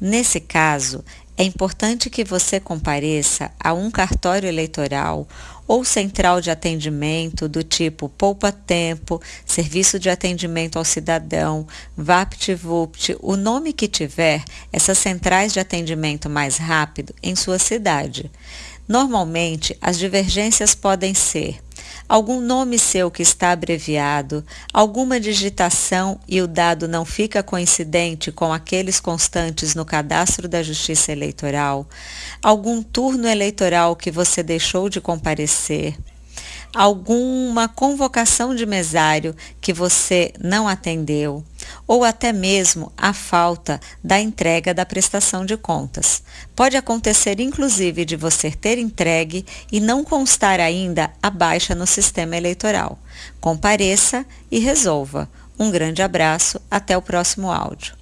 Nesse caso, é importante que você compareça a um cartório eleitoral ou central de atendimento do tipo Poupa Tempo, Serviço de Atendimento ao Cidadão, VaptVupt, o nome que tiver, essas centrais de atendimento mais rápido em sua cidade. Normalmente, as divergências podem ser algum nome seu que está abreviado, alguma digitação e o dado não fica coincidente com aqueles constantes no cadastro da Justiça Eleitoral, algum turno eleitoral que você deixou de comparecer, alguma convocação de mesário que você não atendeu, ou até mesmo a falta da entrega da prestação de contas. Pode acontecer inclusive de você ter entregue e não constar ainda a baixa no sistema eleitoral. Compareça e resolva. Um grande abraço, até o próximo áudio.